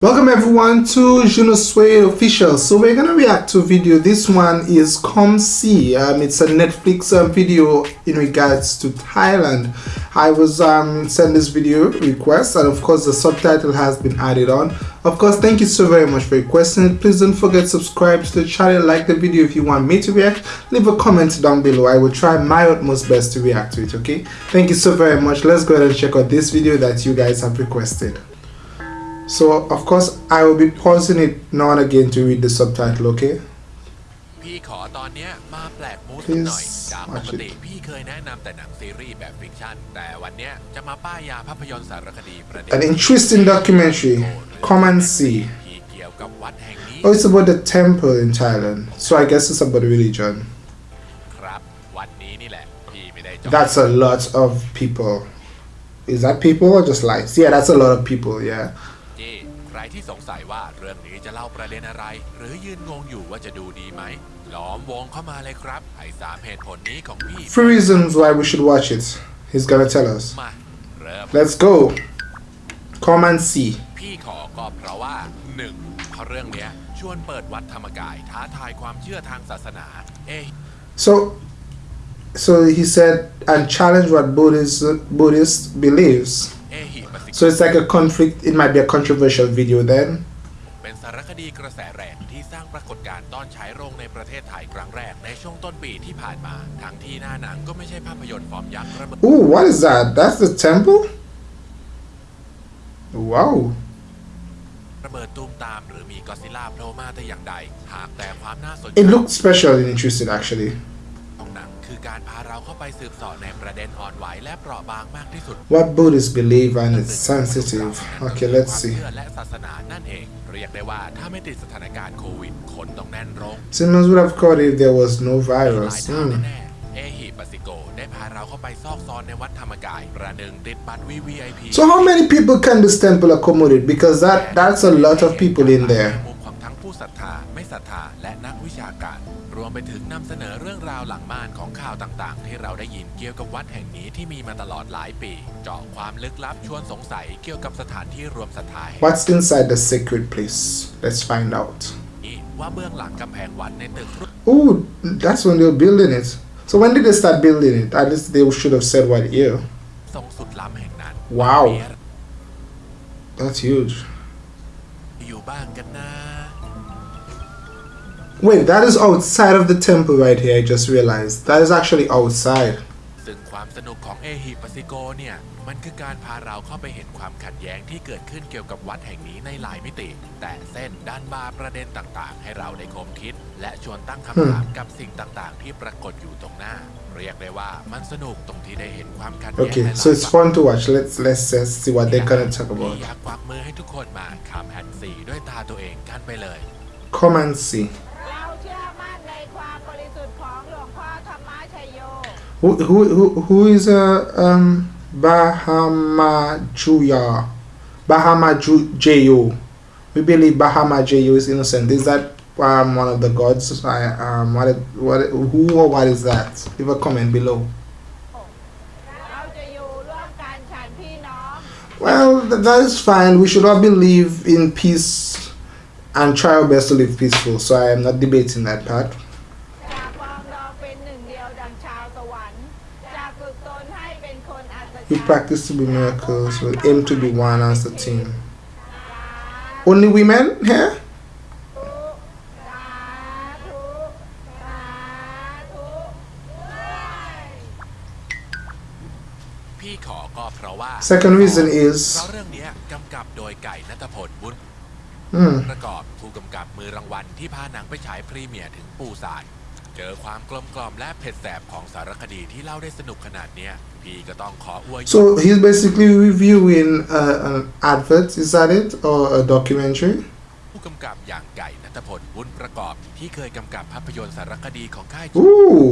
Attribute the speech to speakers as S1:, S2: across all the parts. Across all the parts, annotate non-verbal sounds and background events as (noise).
S1: Welcome everyone to Juno Sway Official. So we're gonna react to video. This one is Come See. Um, it's a Netflix uh, video in regards to Thailand. I was um, sent this video request and of course the subtitle has been added on. Of course, thank you so very much for requesting it. Please don't forget to subscribe to the channel, like the video if you want me to react. Leave a comment down below. I will try my utmost best to react to it, okay? Thank you so very much. Let's go ahead and check out this video that you guys have requested So of course I will be pausing it now and again to read the subtitle, okay?
S2: พี่ขอตอนเนี้ยมาแปลกมูด
S1: Please
S2: หน่อย จากป
S1: watch
S2: ก
S1: it.
S2: ติพี่เคยแนะนำแต่หนังซีรีส์แบบฟิกชั่น แต่วันเนี้ยจะมาป้ายยาภาพยนตร์สารคดีประเด็น
S1: An interesting documentary. Come and see.
S2: ที่เกี่ยวกับวัดแห่งนี้
S1: Oh, it's about the temple in Thailand. So I guess it's about religion.
S2: ครับ วัดนี้นี่แหละ พี่ไม่ได้จอง
S1: That's a lot of people. Is that people or just lights? Yeah, that's a lot of people, yeah.
S2: จี้ใครที่สงสัยว่าเรื่องนี้จะเล่าประเด็นอะไร หรือยืนงงอยู่ว่าจะดูดีไหมล้อมวงเข้ามาเลยครับให้สามเหตุผลนี้ของพี่
S1: Three reasons why we should watch it. He's gonna tell us.
S2: มาเริ่ม
S1: Let's go. Come and see.
S2: พี่ขอก็เพราะว่า 1. เพราะเรื่องเนี้ยชวนเปิดวัดธรรมกายท้าทายความเชื่อทางศาสนาเอะ
S1: So, so he said, and challenge what Buddhist Buddhist believes.
S2: เอหิปสิก
S1: So it's like a conflict. It might be a controversial video then.
S2: เป็นสารคดีกระแสแรงที่สร้างปรากฏการณ์ตอนฉายโรงในประเทศไทยครั้งแรกในช่วงต้นปีที่ผ่านมา ทั้งที่หน้าหนังก็ไม่ใช่ภาพยนตร์ฟอร์มยักษ์ระเบิด
S1: Ooh, what is that? That's the temple? Wow.
S2: ระเบิดตูมตาม หรือมีก็อดซิลล่าโผล่มาแต่อย่างใด หากแต่ความน่าสนใจ
S1: It looked special and interesting actually.
S2: ของหนังคือการพาเราเข้าไปสืบเสอบในประเด็นอ่อนไหวและเปราะบางมากที่สุด
S1: What Buddhists believe and it's sensitive. Okay, let's
S2: ความ
S1: see.
S2: เชื่อและศาสนานั่นเอง เรียกได้ว่าถ้าไม่ติดสถานการณ์โควิด คนต้องแน่นโรง
S1: Simmons would have caught if there was no
S2: หลาย
S1: virus.
S2: ทาง
S1: Hmm.
S2: แน่ๆเอฮิปสิโกได้พาเราเข้าไปซอกซอนในวัดธรรมกาย ประหนึ่งติดบัตร VVIP
S1: So how many people can this temple accommodate? Because that that's a lot of people in there.
S2: มุมของทั้งผู้ศรัทธาไม่ศรัทธาและนักวิชาการ รวมไปถึงนำเสนอเรื่องราวหลังม่านของข่าวต่างๆ ที่เราได้ยินเกี่ยวกับวัดแห่งนี้ที่มีมาตลอดหลายปี เจาะความลึกลับชวนสงสัยเกี่ยวกับสถานที่รวมศรัทธาแห่ง
S1: What's inside the sacred place? Let's find out.
S2: นี้ว่าเบื้องหลังกำแพงวัดในตึกรูป
S1: Oh, that's when they were building it. So when did they start building it? At least they should have said what year.
S2: ทรงสุดล้ำแห่งนั้น
S1: ว้าว
S2: มีอะไร
S1: That's huge.
S2: อยู่บ้างกันนะ
S1: Wait, that is outside of the temple right here. I just realized. That is actually outside.
S2: ซึ่งความสนุกของเอฮิปัสิโกเนี่ย มันคือการพาเราเข้าไปเห็นความขัดแย้งที่เกิดขึ้นเกี่ยวกับวัดแห่งนี้ในหลายมิติ แต่เส้นด้านบาประเด็นต่างๆ ให้เราได้คมคิด และชวนตั้งคำถามกับสิ่งต่างๆ ที่ปรากฏอยู่ตรงหน้า เรียกได้ว่ามันสนุกตรงที่ได้เห็นความขัดแย้ง
S1: Okay,
S2: ในหลาย
S1: so it's fun to watch. Let's let's just see what they're gonna talk
S2: ที่
S1: about.
S2: อยากควักมือให้ทุกคนมาคำแอนซีด้วยตาตัวเองกันไปเลย
S1: Come and see. Who who who, who is uh, um Bahama Juya? Bahama Ju We believe Bahama Jeyo is innocent. Is that um, one of the gods? I um what what who or what is that? Leave a comment below. Well, that is fine. We should all believe in peace and try our best to live peaceful. So I am not debating that part. We practice to be miracles. We aim to be one as a team. Only women here? Second reason is
S2: mm. เรื่องเนี้ยกำกับโดยไก่นัทพลบุญ
S1: hmm,
S2: ประกอบผู้กำกับมือรางวัลที่พาหนังไปฉายพรีเมียร์ถึงปูซานเจอความกลมกล่อมและเผ็ดแสบของสารคดีที่เล่าได้สนุกขนาดเนี้ยพี่ก็ต้องขออวยยศ
S1: so he's basically reviewing uh, an advert. Is that it or a documentary?
S2: ผู้กำกับอย่างไก่นัทพลบุญประกอบที่เคยกำกับภาพยนตร์สารคดีของค่าย
S1: Ooh,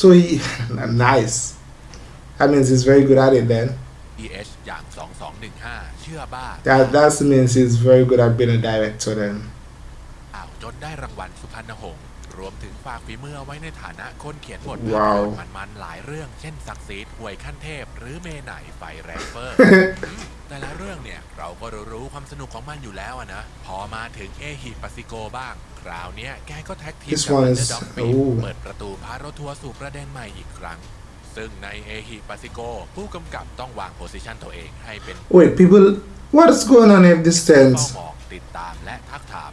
S1: so he nice. That means he's very good at it. Then
S2: GH อย่าง2215 เชื่อบ้า
S1: that that means he's very good at being a director. Then
S2: อ่าวจนได้รางวัลสุพรรณหงษ์ รวมถึงฝากฝีมือเอาไว้ในฐานะคนเขียนบทภาพ
S1: ว้าวย
S2: นตร์มันๆหลายเรื่อง เช่นศักดิ์ศรีหวยขั้นเทพ หรือเมไหนไฟแรงเฟอร์แต่ละเรื่องเนี่ยเราก็รู้ความสนุกของมันอยู่แล้วอะนะ พอมาถึงเอฮิปัสิโกบ้าง คราวเนี้ยแกก็แท็กทีม
S1: This
S2: กับ
S1: one
S2: อัน
S1: is-
S2: เดอร์ด็อกปี
S1: oh.
S2: เปิดประตูพาเราทัวร์สู่ประเด็นใหม่อีกครั้ง ซึ่งในเอฮิปัสิโกผู้กำกับต้องวางโพสิชันตัวเองให้เป็น
S1: Wait, people, what is going on in this
S2: เฝ้า
S1: tent?
S2: มองติดตามและทักถาม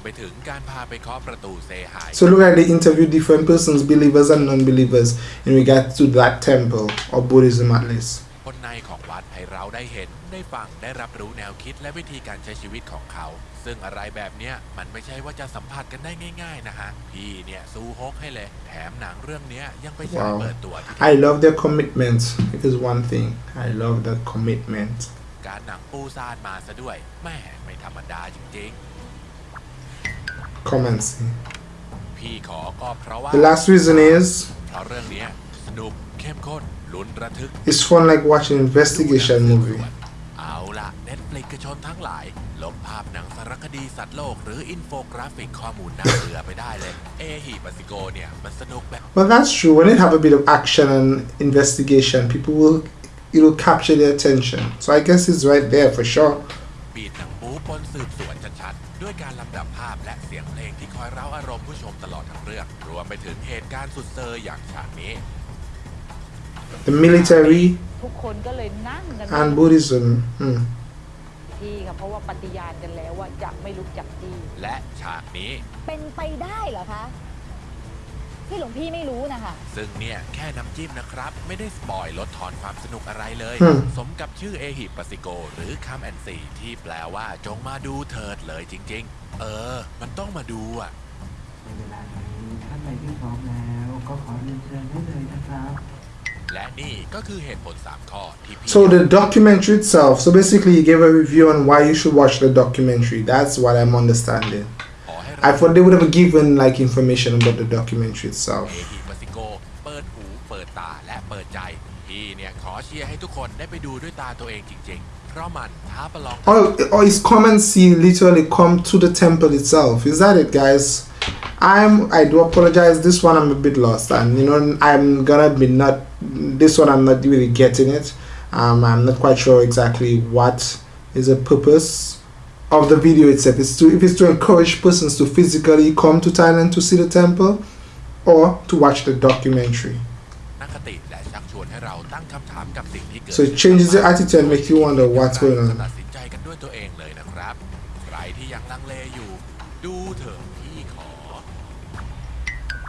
S2: ตัวเองรวมไปถึงการพาไปเคาะประตูเซหาย
S1: So look like they interview different persons, believers and non-believers, in regard to that temple or Buddhism at least.
S2: คนในของวัดให้เราได้เห็นได้ฟังได้รับรู้แนวคิดและวิธีการใช้ชีวิตของเขา ซึ่งอะไรแบบเนี้ยมันไม่ใช่ว่าจะสัมผัสกันได้ง่ายๆนะฮะ พี่เนี่ยสู้ฮกให้เลย แถมหนังเรื่องเนี้ยยังไปฉาย
S1: Wow.
S2: เปิดตัวที่
S1: I love their commitment. It is one thing. I love that commitment.
S2: การหนังปูซานมาซะด้วยแม่ไม่ธรรมดาจริง
S1: Come and see.
S2: ๆ พี่ขอก็เพราะว่า
S1: The last reason is
S2: เพราะเรื่องเนี้ยสนุกเข้มข้นลุ้นระทึก
S1: it's fun like watching investigation movie.
S2: เอาละเน็ตฟลิกชนทั้งหลาย ลบภาพหนังสารคดีสัตว์โลก หรืออินโฟกราฟิกข้อมูลน่าเบื่อไปได้เลย เอฮิปัสิโกเนี่ย มันสนุกแบบ
S1: Well, that's true. When it have a bit of action and investigation, people will it will capture their attention. So I guess it's right there for sure.
S2: บีดหนังบู๊ปนสืบสวนชัดๆ ด้วยการลำดับภาพและเสียงเพลงที่คอยเร้าอารมณ์ผู้ชมตลอดทั้งเรื่อง รวมไปถึงเหตุการณ์สุดเซอร์อย่างฉากนี้
S1: The military
S3: ทุกคนก็เลยนั่งกัน
S1: and Buddhism. Hmm.
S3: ที่ค่ะเพราะว่าปฏิญาณกันแล้วว่าจะไม่ลุกจากที่
S2: และฉากนี้
S4: เป็นไปได้เหรอคะ ที่หลวงพี่ไม่รู้นะคะ
S2: ซึ่งเนี่ยแค่น้ำจิ้มนะครับ ไม่ได้สปอยลดทอนความสนุกอะไรเลย
S1: อืม
S2: สมกับชื่อเอฮิปัสิโก หรือคัมแอนซีที่แปลว่าจงมาดูเถิดเลยจริง ๆ เออ มันต้องมาดูอะ
S5: ในเวลานี้ท่านใดที่พร้อมแล้ว ก็ขอเรียนเชิญได้เลยนะครับ
S2: และนี่ก็คือเหตุผล 3 ข้อที่พี่
S1: So the documentary itself. So basically, he gave a review on why you should watch the documentary. That's what I'm understanding.
S2: ขอให้
S1: I thought they would have given like information about the documentary itself.
S2: เอฮิปัสิโก เปิดหู เปิดตาและเปิดใจ พี่เนี่ยขอเชียร์ให้ทุกคนได้ไปดูด้วยตาตัวเองจริง ๆ เพราะมันท้าประลอง
S1: Or, or is come and see literally come to the temple itself. Is that it, guys? I'm. I do apologize. This one I'm a bit lost, and you know I'm gonna be not. This one I'm not really getting it. Um, I'm not quite sure exactly what is the purpose of the video itself. It's to if it's to encourage persons to physically come to Thailand to see the temple, or to watch the documentary.
S2: นักคติและชักชวนให้เราตั้งคำถามกับสิ่งที่เกิด
S1: So it changes your attitude and makes you wonder what's going
S2: จะ
S1: on.
S2: ตัดสินใจกันด้วยตัวเองเลยนะครับ ใครที่ยังลังเลอยู่ ดูเถอะพี่ขอ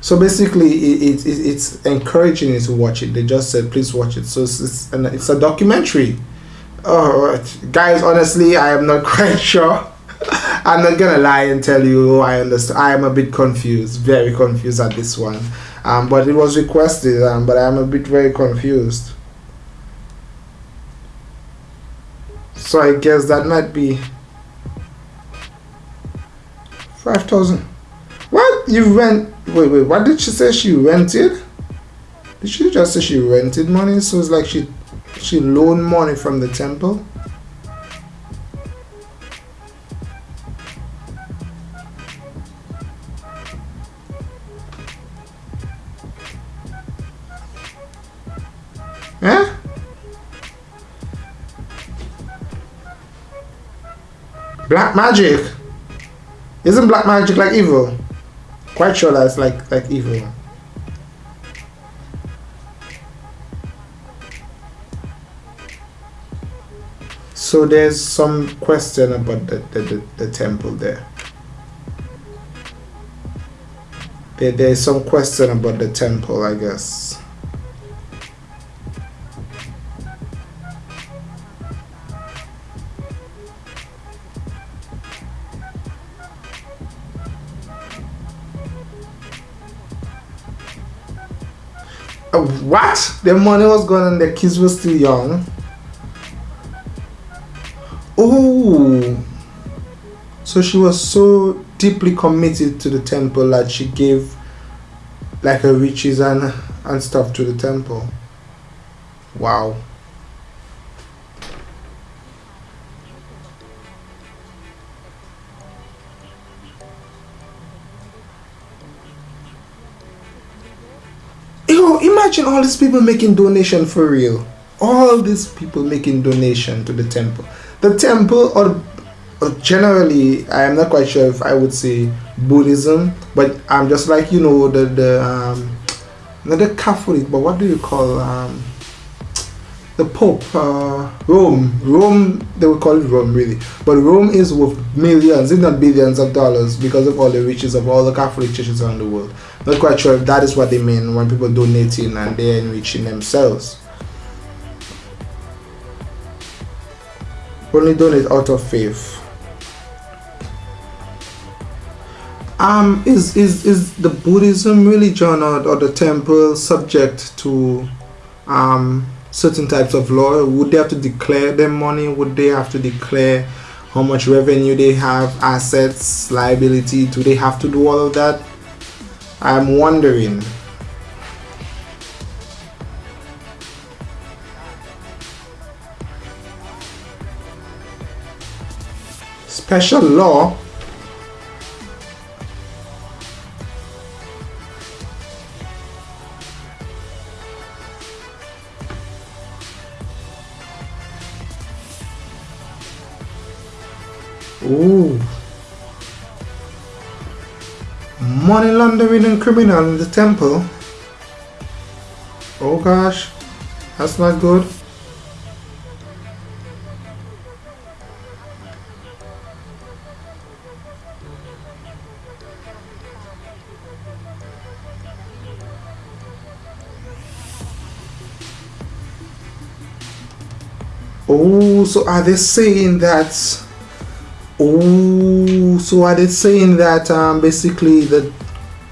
S1: So basically, it, it, it, it's encouraging you to watch it. They just said, please watch it. So it's, it's, and it's a documentary. Oh, guys, honestly, I am not (laughs) quite sure. I'm not gonna lie and tell you I understand. I am a bit confused, very confused at this one. Um, but it was requested, um, but I am a bit very confused. So I guess that might be five thousand. What you rent? Wait, wait. What did she say? She rented? Did she just say she rented money? So it's like she she loaned money from the temple. Eh? Black magic. Isn't black magic like evil? Quite sure that's like like evil. So there's some question about the, the, the, the temple there. there. There's some question about the temple, I guess. Uh, what? The money was gone and the kids were still young. Oh, so she was so deeply committed to the temple that she gave like her riches and and stuff to the temple. Wow. Yo, imagine all these people making donation for real. All these people making donation to the temple. The temple, or, generally, I am not quite sure if I would say Buddhism, but I'm just like you know the the um, not the Catholic, but what do you call um, the Pope? Uh, Rome, Rome. They would call it Rome, really, but Rome is worth millions, if not billions, of dollars because of all the riches of all the Catholic churches around the world. Not quite sure if that is what they mean when people donating and they're enriching themselves. Only donate out of faith. Um, is is is the Buddhism religion or, or the temple subject to um certain types of law? Would they have to declare their money? Would they have to declare how much revenue they have, assets, liability? Do they have to do all of that? I'm wondering. Special law? Ooh. Money laundering and criminal in the temple. Oh gosh, that's not good. So are they saying that? Oh, so are they saying that um, basically the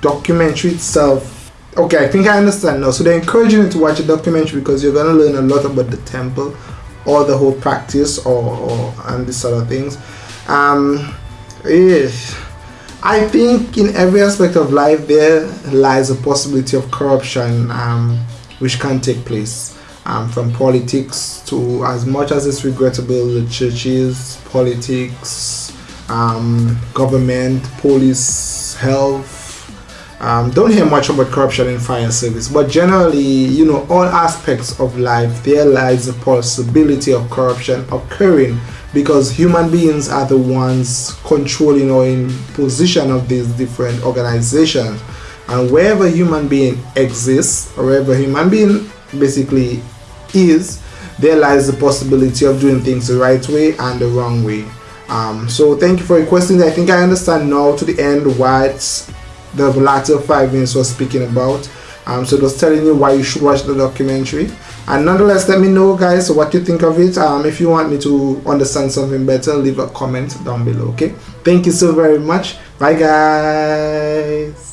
S1: documentary itself? Okay, I think I understand now. So they're encouraging you to watch a documentary because you're gonna learn a lot about the temple, or the whole practice, or, or and this sort of things. Um, yeah. I think in every aspect of life there lies a possibility of corruption, um, which can take place um, from politics to as much as it's regrettable the churches politics um, government police health um, don't hear much about corruption in fire service but generally you know all aspects of life there lies the possibility of corruption occurring because human beings are the ones controlling or in position of these different organizations. And wherever human being exists or wherever human being basically is there lies the possibility of doing things the right way and the wrong way. Um, so thank you for your questions. I think i understand now to the end what the latter five minutes was speaking about. Um, so it was telling you why you should watch the documentary. And nonetheless let me know guys what you think of it. Um, if you want me to understand something better leave a comment down below okay? Thank you so very much. Bye guys